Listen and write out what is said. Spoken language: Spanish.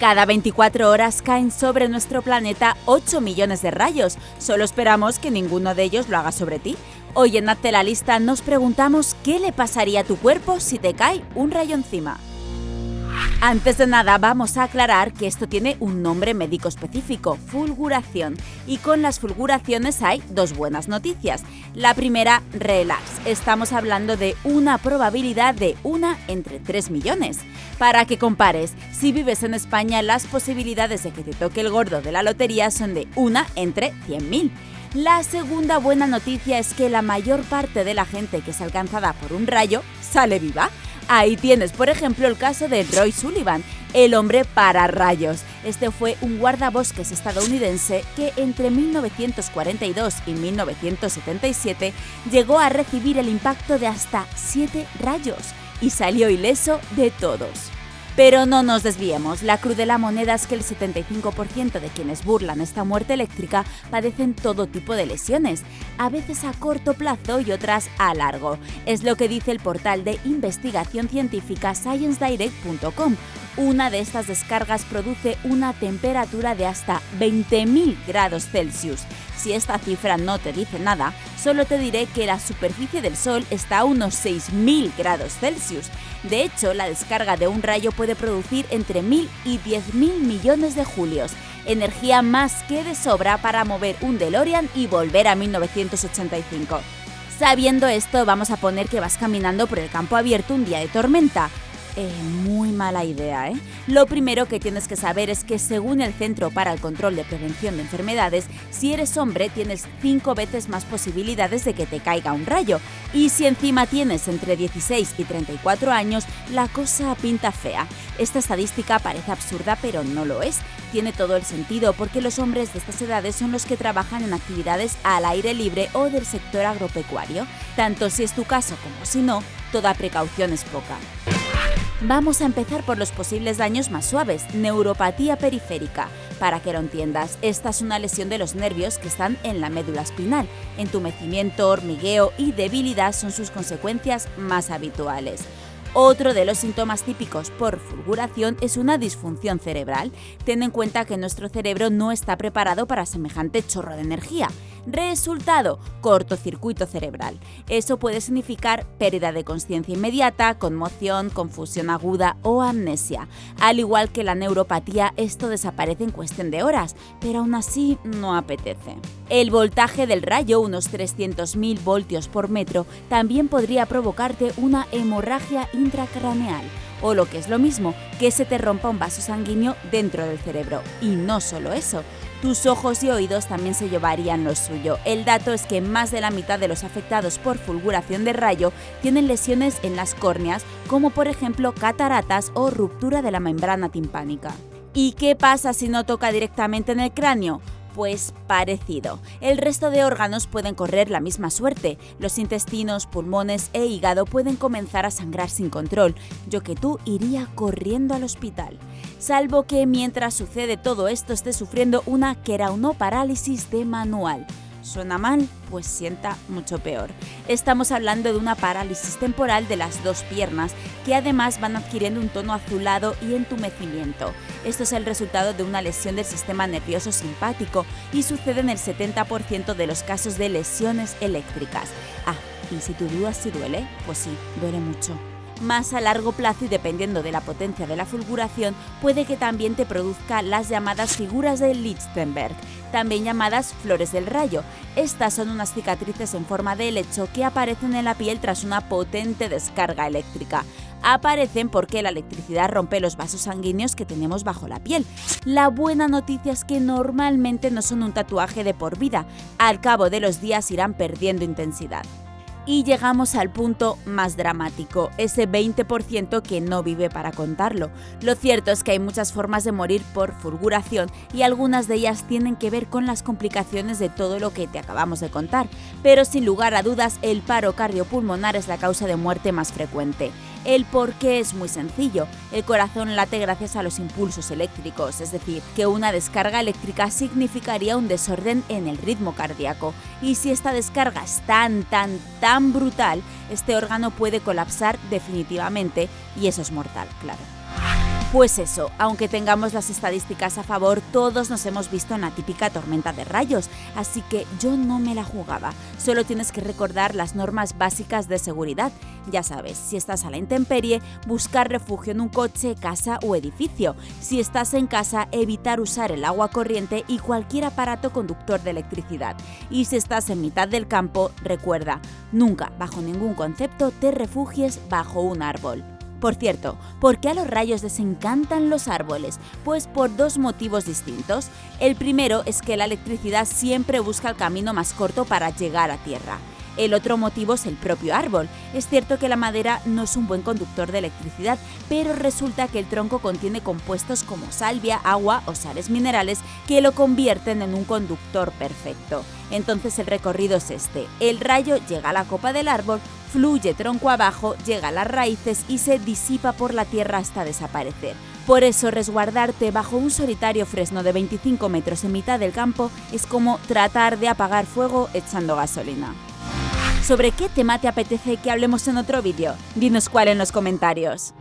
Cada 24 horas caen sobre nuestro planeta 8 millones de rayos. Solo esperamos que ninguno de ellos lo haga sobre ti. Hoy en Hazte la Lista nos preguntamos qué le pasaría a tu cuerpo si te cae un rayo encima. Antes de nada, vamos a aclarar que esto tiene un nombre médico específico, fulguración. Y con las fulguraciones hay dos buenas noticias. La primera, relax. Estamos hablando de una probabilidad de una entre 3 millones. Para que compares, si vives en España, las posibilidades de que te toque el gordo de la lotería son de una entre 100.000. La segunda buena noticia es que la mayor parte de la gente que es alcanzada por un rayo sale viva. Ahí tienes, por ejemplo, el caso de Roy Sullivan, el hombre para rayos. Este fue un guardabosques estadounidense que entre 1942 y 1977 llegó a recibir el impacto de hasta 7 rayos y salió ileso de todos. Pero no nos desviemos, la cruz de la moneda es que el 75% de quienes burlan esta muerte eléctrica padecen todo tipo de lesiones, a veces a corto plazo y otras a largo. Es lo que dice el portal de investigación científica ScienceDirect.com. Una de estas descargas produce una temperatura de hasta 20.000 grados Celsius. Si esta cifra no te dice nada, solo te diré que la superficie del Sol está a unos 6.000 grados Celsius. De hecho, la descarga de un rayo puede producir entre 1.000 y 10.000 millones de julios, energía más que de sobra para mover un DeLorean y volver a 1985. Sabiendo esto, vamos a poner que vas caminando por el campo abierto un día de tormenta. Eh, muy mala idea, ¿eh? Lo primero que tienes que saber es que según el Centro para el Control de Prevención de Enfermedades, si eres hombre tienes 5 veces más posibilidades de que te caiga un rayo. Y si encima tienes entre 16 y 34 años, la cosa pinta fea. Esta estadística parece absurda, pero no lo es. Tiene todo el sentido porque los hombres de estas edades son los que trabajan en actividades al aire libre o del sector agropecuario. Tanto si es tu caso como si no, toda precaución es poca. Vamos a empezar por los posibles daños más suaves, neuropatía periférica. Para que lo entiendas, esta es una lesión de los nervios que están en la médula espinal. Entumecimiento, hormigueo y debilidad son sus consecuencias más habituales. Otro de los síntomas típicos por fulguración es una disfunción cerebral. Ten en cuenta que nuestro cerebro no está preparado para semejante chorro de energía. Resultado, cortocircuito cerebral. Eso puede significar pérdida de conciencia inmediata, conmoción, confusión aguda o amnesia. Al igual que la neuropatía, esto desaparece en cuestión de horas, pero aún así no apetece. El voltaje del rayo, unos 300.000 voltios por metro, también podría provocarte una hemorragia intracraneal o lo que es lo mismo, que se te rompa un vaso sanguíneo dentro del cerebro. Y no solo eso, tus ojos y oídos también se llevarían lo suyo. El dato es que más de la mitad de los afectados por fulguración de rayo tienen lesiones en las córneas, como por ejemplo cataratas o ruptura de la membrana timpánica. ¿Y qué pasa si no toca directamente en el cráneo? Pues parecido. El resto de órganos pueden correr la misma suerte. Los intestinos, pulmones e hígado pueden comenzar a sangrar sin control. Yo que tú iría corriendo al hospital. Salvo que mientras sucede todo esto esté sufriendo una queraunoparálisis de manual. ¿Suena mal? Pues sienta mucho peor. Estamos hablando de una parálisis temporal de las dos piernas que además van adquiriendo un tono azulado y entumecimiento. Esto es el resultado de una lesión del sistema nervioso simpático y sucede en el 70% de los casos de lesiones eléctricas. Ah, y si tu duda si duele, pues sí, duele mucho más a largo plazo y dependiendo de la potencia de la fulguración, puede que también te produzca las llamadas figuras de Lichtenberg, también llamadas flores del rayo. Estas son unas cicatrices en forma de helecho que aparecen en la piel tras una potente descarga eléctrica. Aparecen porque la electricidad rompe los vasos sanguíneos que tenemos bajo la piel. La buena noticia es que normalmente no son un tatuaje de por vida, al cabo de los días irán perdiendo intensidad. Y llegamos al punto más dramático, ese 20% que no vive para contarlo. Lo cierto es que hay muchas formas de morir por fulguración y algunas de ellas tienen que ver con las complicaciones de todo lo que te acabamos de contar, pero sin lugar a dudas el paro cardiopulmonar es la causa de muerte más frecuente. El por qué es muy sencillo. El corazón late gracias a los impulsos eléctricos, es decir, que una descarga eléctrica significaría un desorden en el ritmo cardíaco. Y si esta descarga es tan, tan, tan brutal, este órgano puede colapsar definitivamente y eso es mortal, claro. Pues eso, aunque tengamos las estadísticas a favor, todos nos hemos visto en la típica tormenta de rayos, así que yo no me la jugaba. Solo tienes que recordar las normas básicas de seguridad. Ya sabes, si estás a la intemperie, buscar refugio en un coche, casa o edificio. Si estás en casa, evitar usar el agua corriente y cualquier aparato conductor de electricidad. Y si estás en mitad del campo, recuerda, nunca, bajo ningún concepto, te refugies bajo un árbol. Por cierto, ¿por qué a los rayos les encantan los árboles? Pues por dos motivos distintos. El primero es que la electricidad siempre busca el camino más corto para llegar a tierra. El otro motivo es el propio árbol. Es cierto que la madera no es un buen conductor de electricidad, pero resulta que el tronco contiene compuestos como salvia, agua o sales minerales que lo convierten en un conductor perfecto. Entonces el recorrido es este. El rayo llega a la copa del árbol, fluye tronco abajo, llega a las raíces y se disipa por la tierra hasta desaparecer. Por eso resguardarte bajo un solitario fresno de 25 metros en mitad del campo es como tratar de apagar fuego echando gasolina. ¿Sobre qué tema te apetece que hablemos en otro vídeo? Dinos cuál en los comentarios.